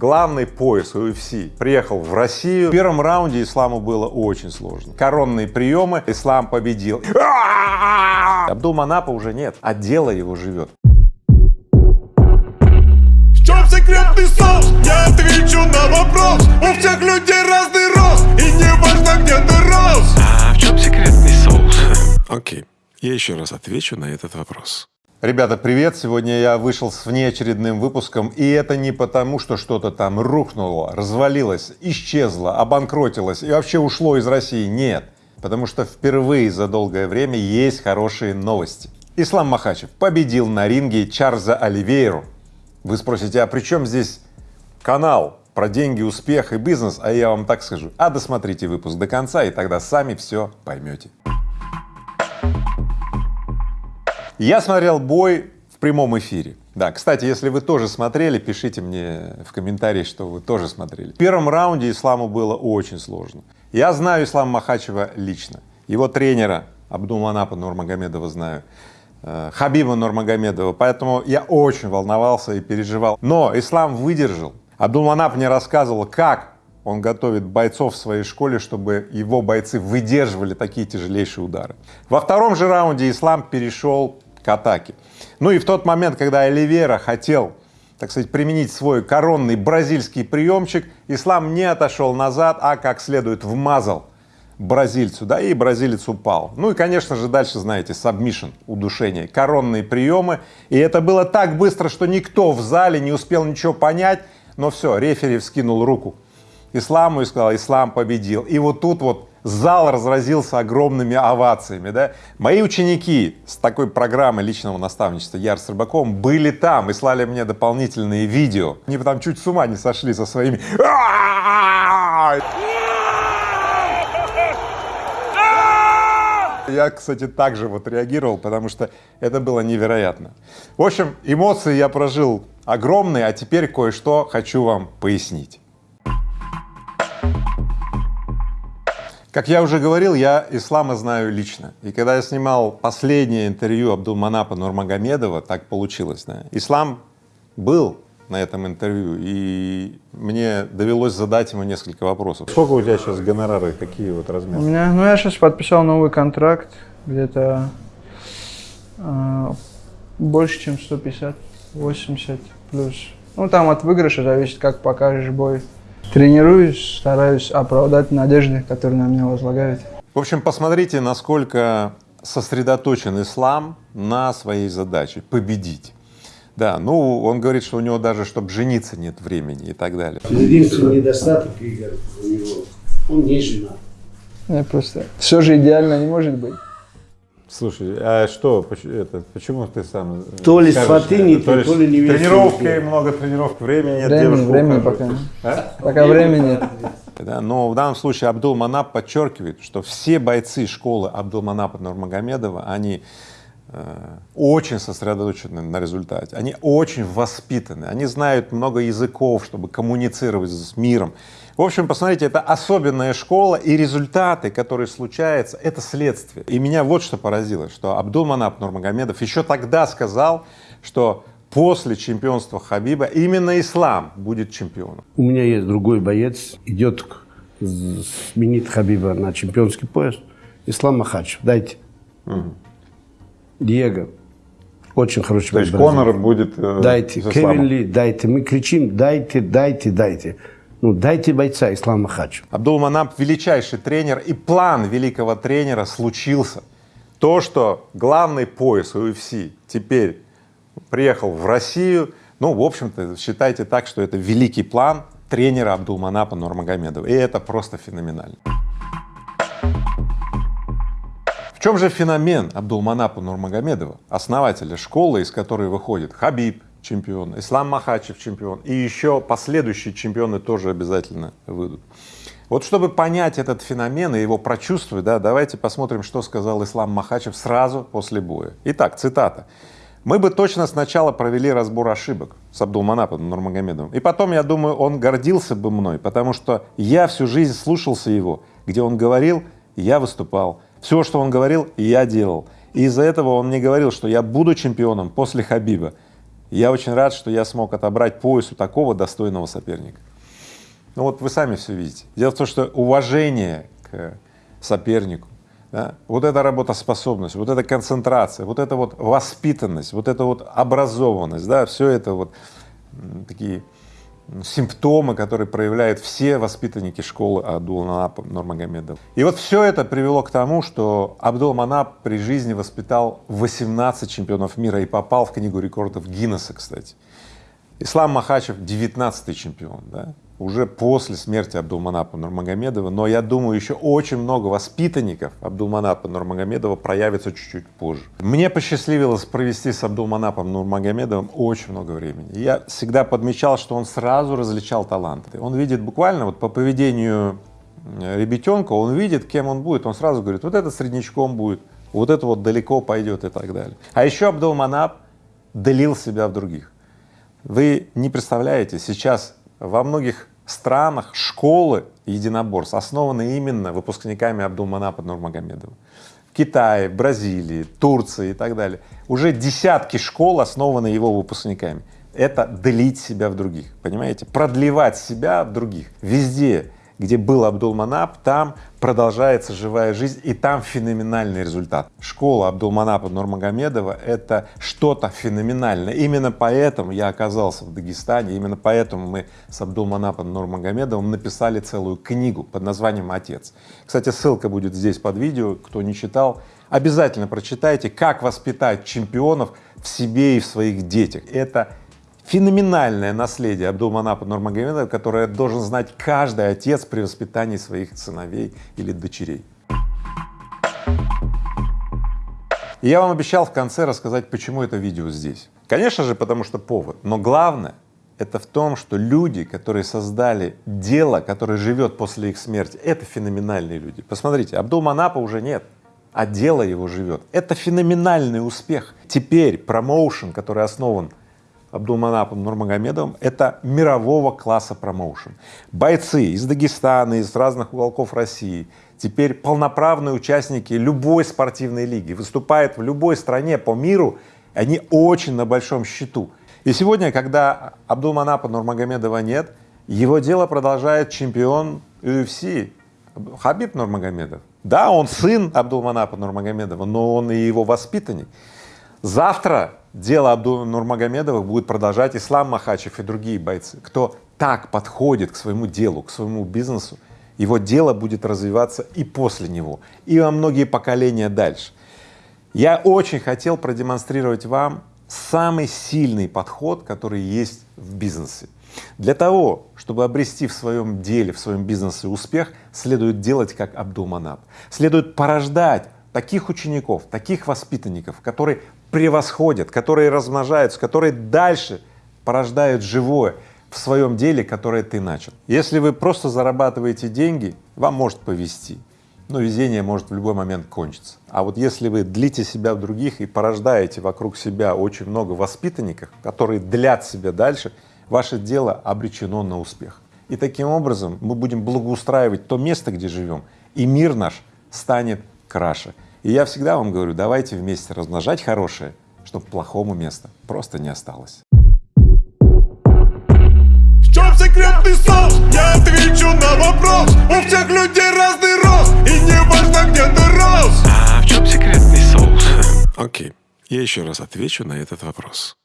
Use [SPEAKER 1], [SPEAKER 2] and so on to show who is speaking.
[SPEAKER 1] Главный пояс UFC приехал в Россию. В первом раунде исламу было очень сложно. Коронные приемы, ислам победил. Абдул Манапа уже нет, а дело его живет.
[SPEAKER 2] В чем секретный соус? Я отвечу на вопрос У всех людей разный рост И не важно, где ты рос
[SPEAKER 3] А в чем секретный соус? Окей, я еще раз отвечу на этот вопрос.
[SPEAKER 1] Ребята, привет! Сегодня я вышел с внеочередным выпуском, и это не потому, что что-то там рухнуло, развалилось, исчезло, обанкротилось и вообще ушло из России. Нет, потому что впервые за долгое время есть хорошие новости. Ислам Махачев победил на ринге Чарльза Оливейру. Вы спросите, а при чем здесь канал про деньги, успех и бизнес? А я вам так скажу, а досмотрите выпуск до конца, и тогда сами все поймете. Я смотрел бой в прямом эфире. Да, кстати, если вы тоже смотрели, пишите мне в комментарии, что вы тоже смотрели. В первом раунде Исламу было очень сложно. Я знаю Ислама Махачева лично, его тренера Абдулманапа Нурмагомедова знаю, э, Хабиба Нурмагомедова, поэтому я очень волновался и переживал. Но Ислам выдержал. Абдулманап мне рассказывал, как он готовит бойцов в своей школе, чтобы его бойцы выдерживали такие тяжелейшие удары. Во втором же раунде Ислам перешел к атаке. Ну и в тот момент, когда Оливера хотел, так сказать, применить свой коронный бразильский приемчик, Ислам не отошел назад, а как следует вмазал бразильцу, да, и бразилец упал. Ну и, конечно же, дальше, знаете, submission, удушение, коронные приемы. И это было так быстро, что никто в зале не успел ничего понять, но все, рефери вскинул руку исламу и сказал, ислам победил. И вот тут вот зал разразился огромными овациями, да. Мои ученики с такой программой личного наставничества Яр с Рыбаком были там и слали мне дополнительные видео. Они там чуть с ума не сошли со своими Я, кстати, также вот реагировал, потому что это было невероятно. В общем, эмоции я прожил огромные, а теперь кое-что хочу вам пояснить. Как я уже говорил, я ислама знаю лично. И когда я снимал последнее интервью Абдулманапа Нурмагомедова, так получилось, да, ислам был на этом интервью, и мне довелось задать ему несколько вопросов. Сколько у тебя сейчас гонорары, какие вот размеры?
[SPEAKER 4] У меня, ну я сейчас подписал новый контракт, где-то э, больше, чем 150, 80 плюс. Ну там от выигрыша зависит, как покажешь бой. Тренируюсь, стараюсь оправдать надежды, которые на меня возлагают.
[SPEAKER 1] В общем, посмотрите, насколько сосредоточен ислам на своей задаче — победить. Да, ну, он говорит, что у него даже, чтобы жениться, нет времени и так далее.
[SPEAKER 5] Единственный недостаток, Игорь, у него, он не женат.
[SPEAKER 4] Я просто... Все же идеально не может быть.
[SPEAKER 1] Слушай, а что, это, почему ты сам
[SPEAKER 5] То ли сваты не то, то ли невесты
[SPEAKER 1] Тренировки,
[SPEAKER 5] не то.
[SPEAKER 1] много тренировок, времени нет,
[SPEAKER 4] Времени, времени пока.
[SPEAKER 1] А?
[SPEAKER 4] Пока времени нет.
[SPEAKER 1] Да, но в данном случае Абдул Манап подчеркивает, что все бойцы школы Абдул Манапа Нурмагомедова, они э, очень сосредоточены на результате, они очень воспитаны, они знают много языков, чтобы коммуницировать с миром. В общем, посмотрите, это особенная школа, и результаты, которые случаются, это следствие. И меня вот что поразило, что Абдул Манап Нурмагомедов еще тогда сказал, что после чемпионства Хабиба именно ислам будет чемпионом.
[SPEAKER 5] У меня есть другой боец, идет, сменит Хабиба на чемпионский пояс. Ислам Махачев, дайте. Диего, очень хороший
[SPEAKER 1] То есть. Конор будет э,
[SPEAKER 5] Дайте. Кевин Ли, дайте. Мы кричим, дайте, дайте, дайте. Ну, дайте бойца Ислам Махачев.
[SPEAKER 1] Абдул Манап величайший тренер, и план великого тренера случился. То, что главный пояс UFC теперь приехал в Россию, ну, в общем-то, считайте так, что это великий план тренера Абдулманапа Нурмагомедова, и это просто феноменально. В чем же феномен Абдулманапа Нурмагомедова, основателя школы, из которой выходит Хабиб, чемпион, Ислам Махачев, чемпион, и еще последующие чемпионы тоже обязательно выйдут. Вот чтобы понять этот феномен и его прочувствовать, да, давайте посмотрим, что сказал Ислам Махачев сразу после боя. Итак, цитата. «Мы бы точно сначала провели разбор ошибок с Абдулманапом Нурмагомедовым, и потом, я думаю, он гордился бы мной, потому что я всю жизнь слушался его, где он говорил, я выступал, все, что он говорил, я делал. И из-за этого он мне говорил, что я буду чемпионом после Хабиба. Я очень рад, что я смог отобрать пояс у такого достойного соперника. Ну вот вы сами все видите. Дело в том, что уважение к сопернику, да, вот эта работоспособность, вот эта концентрация, вот эта вот воспитанность, вот эта вот образованность, да, все это вот такие симптомы, которые проявляют все воспитанники школы Абдулманапа Нурмагомедова. И вот все это привело к тому, что Абдулманап при жизни воспитал 18 чемпионов мира и попал в книгу рекордов Гиннесса, кстати. Ислам Махачев 19 чемпион, да? Уже после смерти Абдулманапа Нурмагомедова, но я думаю, еще очень много воспитанников Абдулманапа Нурмагомедова проявится чуть-чуть позже. Мне посчастливилось провести с Абдулманапом Нурмагомедовым очень много времени. Я всегда подмечал, что он сразу различал таланты. Он видит буквально вот по поведению э, ребятенка, он видит, кем он будет, он сразу говорит, вот это среднячком будет, вот это вот далеко пойдет и так далее. А еще Абдулманап долил себя в других. Вы не представляете, сейчас во многих странах школы единоборств основаны именно выпускниками Абдулманапа Нурмагомедова. В Китае, Бразилии, Турции и так далее. Уже десятки школ основаны его выпускниками. Это длить себя в других, понимаете? Продлевать себя в других. Везде где был Абдулманап, там продолжается живая жизнь, и там феноменальный результат. Школа Абдулманапа Нурмагомедова — это что-то феноменальное. Именно поэтому я оказался в Дагестане, именно поэтому мы с Абдулманапом Нурмагомедовым написали целую книгу под названием «Отец». Кстати, ссылка будет здесь под видео, кто не читал, обязательно прочитайте, как воспитать чемпионов в себе и в своих детях. Это феноменальное наследие Абдулманапа Нурмагомедова, которое должен знать каждый отец при воспитании своих сыновей или дочерей. И я вам обещал в конце рассказать, почему это видео здесь. Конечно же, потому что повод, но главное это в том, что люди, которые создали дело, которое живет после их смерти, это феноменальные люди. Посмотрите, Абдулманапа уже нет, а дело его живет. Это феноменальный успех. Теперь промоушен, который основан Абдулманапом Нурмагомедовым — это мирового класса промоушен. Бойцы из Дагестана, из разных уголков России, теперь полноправные участники любой спортивной лиги, выступают в любой стране по миру, они очень на большом счету. И сегодня, когда Абдулманапа Нурмагомедова нет, его дело продолжает чемпион UFC Хабиб Нурмагомедов. Да, он сын Абдулманапа Нурмагомедова, но он и его воспитанник. Завтра дело Абдула Нурмагомедовых будет продолжать Ислам Махачев и другие бойцы. Кто так подходит к своему делу, к своему бизнесу, его дело будет развиваться и после него, и во многие поколения дальше. Я очень хотел продемонстрировать вам самый сильный подход, который есть в бизнесе. Для того, чтобы обрести в своем деле, в своем бизнесе успех, следует делать как Абдулманап. Следует порождать таких учеников, таких воспитанников, которые превосходят, которые размножаются, которые дальше порождают живое в своем деле, которое ты начал. Если вы просто зарабатываете деньги, вам может повезти, но везение может в любой момент кончиться. А вот если вы длите себя в других и порождаете вокруг себя очень много воспитанников, которые длят себя дальше, ваше дело обречено на успех. И таким образом мы будем благоустраивать то место, где живем, и мир наш станет краше. И я всегда вам говорю, давайте вместе размножать хорошее, чтобы плохому места просто не осталось.
[SPEAKER 2] В чем секретный соус? Я отвечу на вопрос У всех людей разный рост И не важно, где ты рос
[SPEAKER 3] А в чем секретный соус? Окей, я еще раз отвечу на этот вопрос.